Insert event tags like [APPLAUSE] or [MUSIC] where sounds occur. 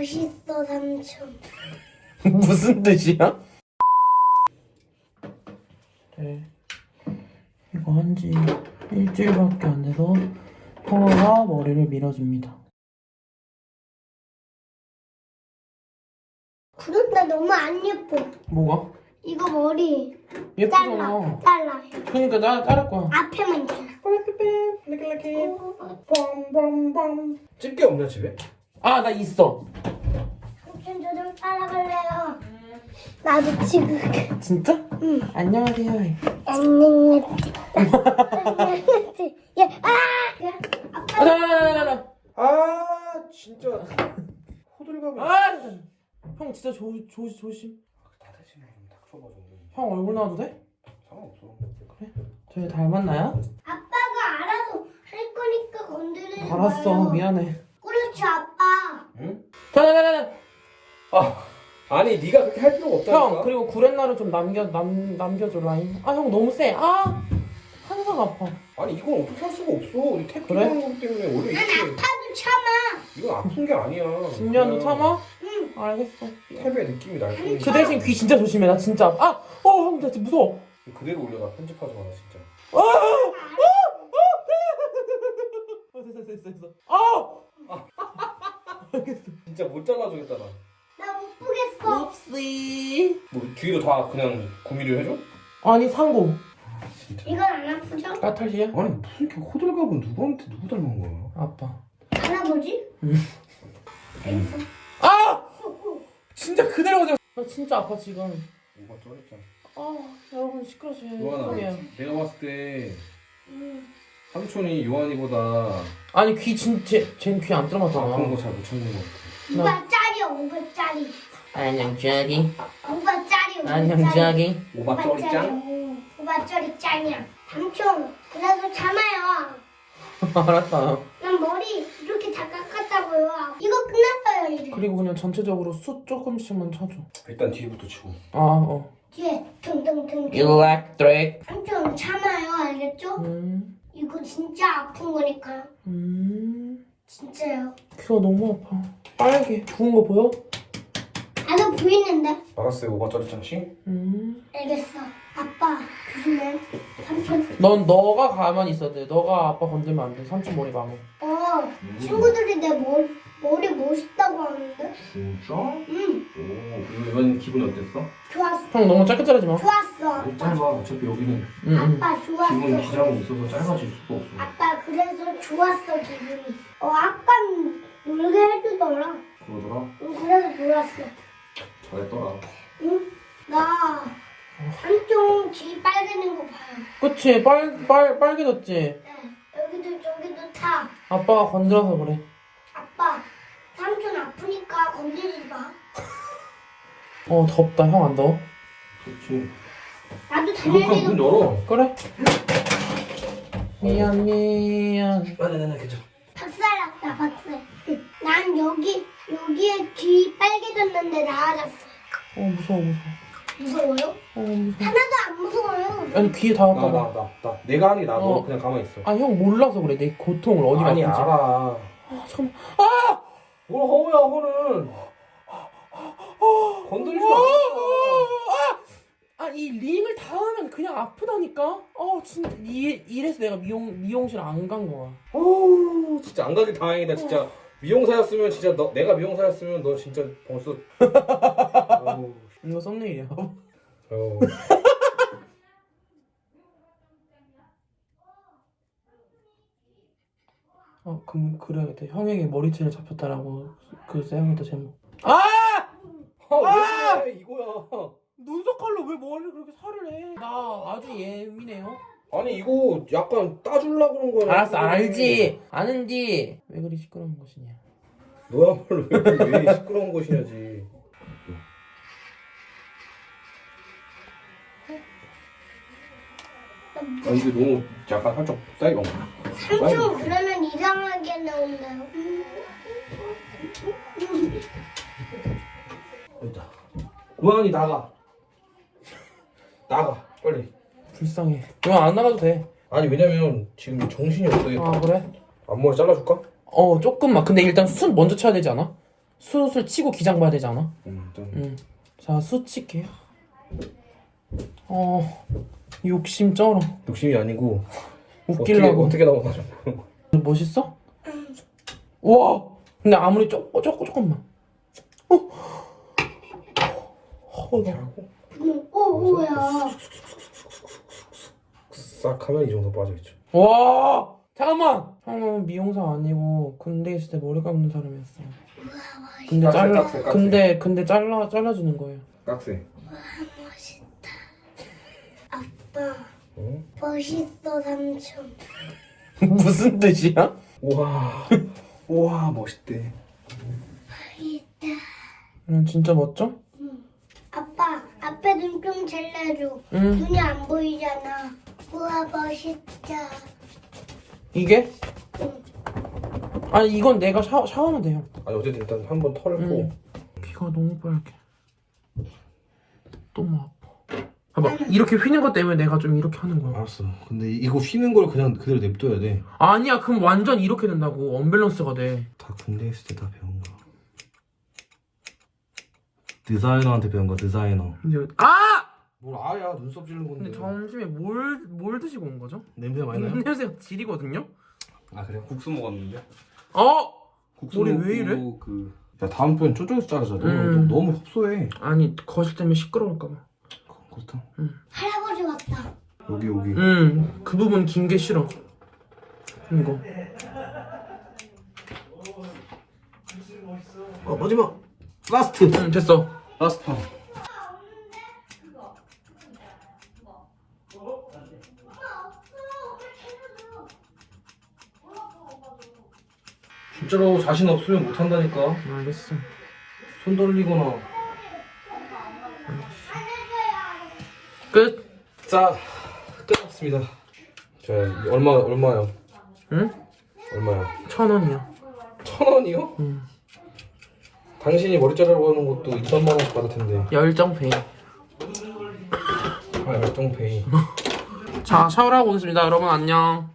멋있어 삼촌. [LAUGHS] 무슨 뜻이야? 네. 이거 한 지 일주일밖에 안 돼서 형아가 머리를 밀어줍니다. 그런데 너무 안 예뻐. 뭐가? 이거 머리 예쁘잖아. 잘라 잘라. 그러니까 나 자를 거야. 앞에만 잘라. 집게 없냐 집에? 아, 나 있어. 저좀 따라갈래요. 나도 지금 진짜? 응. 안녕하세요. 안녕. 야, 아! 야, 아빠 아, 나, 나, 나, 나, 나. 아 진짜 호들갑을 아! 형 진짜 조, 조, 조심. 형 얼굴 나와도 돼? 상관없어 저희 닮았나요? 아빠가 알아서 할 거니까 건드리지 마요. 알았어. 미안해. 그렇지 아빠. 응? 자, 자, 자, 자, 자. 아 아니 네가 그렇게 할 필요가 없다니까 형 그리고 구렛나루 좀 남겨 남 남겨줘 라인. 아형 너무 세. 아 항상 아파. 아니 이건 어떻게 할 수가 없어 이탭 그래? 하는 거기 때문에 원래 난 이렇게 아파도 참아. 이건 아픈 게 아니야 10년도 그냥 참아? 응. 알겠어. 탭의 느낌이 날 뿐이지 그 대신 귀 진짜 조심해. 나 진짜 아, 어, 형, 나 진짜 무서워. 그대로 올려놔 편집하지 마라 진짜 아, 어, [LAUGHS] 됐어, 됐어, 됐어. 아, 알겠어. 진짜 못 잘라주겠다 나 나 못 보겠어. 옵시. 뭐 뒤로 다 그냥 구미를 해줘? 아니 상고 진짜 이건 안 아프죠? 까탈시야? 아니 무슨 이렇게 호들갑은 누구한테 누구 닮은 거야 아빠. 할아버지? 응. 알겠어. 아, 진짜 그대로 가자. 나 진짜 아파 지금. 뭐가 쩔었잖아 아, 여러분 시끄러워서 요한아. 내가 봤을 때 응. 삼촌이 요한이보다 아니 귀 진짜 쟤는 귀안 아픈 거 들어맞잖아. 잘못 참는 거 같아 5바짜리야 5바짜리. 안녕 자기. 5바짜리. 안녕 자기. 오바 쩌리짱? 5바짜리 짱이야. 삼촌 그래도 참아요. 알았다. 난 머리 이렇게 다 깎았다고요. 이거 끝났어요 이제. 그리고 그냥 전체적으로 숯 조금씩만 쳐줘. 일단 뒤부터 치고 아, 어. 뒤에 퉁퉁퉁. 일렉트릭. 삼촌 참아요 알겠죠? 음, 이거 진짜 아픈 거니까요. 음. 진짜요. 귀가 너무 아파. 빨개. 부은 거 보여? 나도 보이는데. 오바 쩌리짱 씨? 음. 알겠어. 아빠 조심해. 삼촌. 넌 너가 가만히 있어야 돼. 너가 아빠 건들면 안 돼. 삼촌 머리 망해. 어 친구들이 내 머리 머리 멋있다고 하는데. 진짜? 응 오 그리고 이번 기분이 어땠어? 좋았어. 형 너무 짧게 자르지 마. 좋았어. 못 짧아 어차피 여기는 응, 응. 아빠 좋았어. 기본 기장이 있어서 짧아질 수가 없어 아빠 좋았어 기분이. 어 아빠 놀게 해주더라. 그러더라? 응 그래서 좋았어. 잘했더라 응? 나 삼촌 귀 빨개진 거 봐요. 그치? 빨, 빨, 빨개졌지? 네. 여기도 저기도 타. 아빠가 건드려서 그래. 아빠 삼촌 아프니까 건드리지 마. 어, 덥다. 형 안 더워? 좋지 나도 이거 그럼 문 열어 그래. 미안, 미안. 아니 아니 괜찮아 박살 났다 박살. 난 여기 여기에 귀 빨개졌는데 나아졌어. 어, 무서워, 무서워. 무서워요? 어, 무서워. 하나도 안 무서워요. 아니, 귀에 닿았다고. 나나 나 나 내가 하니 나도 어. 그냥 가만히 있어 아, 형 몰라서 그래. 내 고통을 어디가 아니 아픈지. 알아 아, 잠깐만. 아! 뭘 허우야 허는 건드리지 마 아, 이 링을 닿으면 그냥 아프다니까? 어, 진짜. 이, 이래서 내가 미용, 미용실 안 간 거야. 어우 진짜 안 가길 다행이다 진짜 미용사였으면 진짜 너 내가 미용사였으면 너 진짜 벌써 [LAUGHS] 어우, 이거 썸네일이야. 어우. [LAUGHS] 어, 그럼 그래야겠다. 형에게 머리채를 잡혔다라고 그 써야겠다, 제목. 아! 아, 왜 그래 이거야 칼로 왜 머리를 그렇게 살을 해? 나 아주 예민해요. 아니 이거 약간 따줄라 그런 거야 알았어, 알지. 아는디. 왜 그리 시끄러운 것이냐. 너야말로 왜, 왜 시끄러운 것이냐지 아 이게 너무 약간 살짝 세게 온 삼촌 그러면 이상하게 나온다요. 여기다 우한이 나가 나가 빨리 불쌍해. 이거 안 나가도 돼. 아니 왜냐면 지금 정신이 없어요 아, 그래? 앞머리 잘라줄까? 어, 조금만. 근데 일단 숯 먼저 쳐야 되지 않아? 숯을 치고 기장 봐야 되지 않아? 음, 좀. 응. 자, 숯 칠게요. 어, 욕심 쩔어. 욕심이 아니고 웃기려고. 어떻게, 어떻게 좀. [LAUGHS] 멋있어? 와! 근데 아무리 조금, 조금, 조금만. 어? 어, 나. 뭐야. 싹 하면 이 정도 빠져있죠. 와! 잠깐만! 형은 미용사 아니고 군대 있을 때 머리 감는 사람이었어. 근데 깍세, 잘라, 깍세, 깍세. 근데, 근데 잘라, 잘라주는 거예요. 깍세. 아빠, 응? 멋있어, 삼촌. [LAUGHS] 무슨 뜻이야? 우와. [LAUGHS] 우와 멋있대. 있다. 응, 진짜 멋져? 아빠, 앞에 눈좀 잘라줘. 응. 눈이 안 보이잖아. 우와, 멋있다. 이게? 응. 아니, 이건 내가 샤워, 샤워하면 돼요. 아니 어쨌든 일단 한 번 털고 응. 귀가 너무 빨개. 너무 아파. 봐봐, 이렇게 휘는 것 때문에 내가 좀 이렇게 하는 거야. 알았어. 근데 이거 휘는 걸 그냥 그대로 냅둬야 돼. 아니야, 그럼 완전 이렇게 된다고. 언밸런스가 돼. 다 군대 있을 때 다 배운 거. 디자이너한테 배운 거 디자이너. 아! 뭘 아야 눈썹 찌르는 근데 점심에 뭘, 뭘 드시고 온 거죠? 냄새 많이 나요? 냄새가 질이거든요? 아 그래? 국수 먹었는데. 어! 국수 머리 왜 이래? 그. 야 다음번 쪼쪼해서 자르자. 너무 음. 너무 흡소해. 아니, 거실 때문에 시끄러울까봐. 그렇다. 할아버지 왔다. 여기 여기. 응, 그 부분 긴 게 싫어. 이거. 어 마지막. last. 응, 됐어. last 판. 진짜로 자신 없으면 못 한다니까. 알겠어. 손 돌리거나. 끝. 자, 끝났습니다. 자, 얼마 얼마요? 응? 얼마야? 천 원이야. 천 원이요? 응. 당신이 머리 자르고 하는 것도 2천만 원씩 받을 텐데. 열정 페이. 아, 열정 페이. 자, 샤워를 하고 오겠습니다. 여러분 안녕.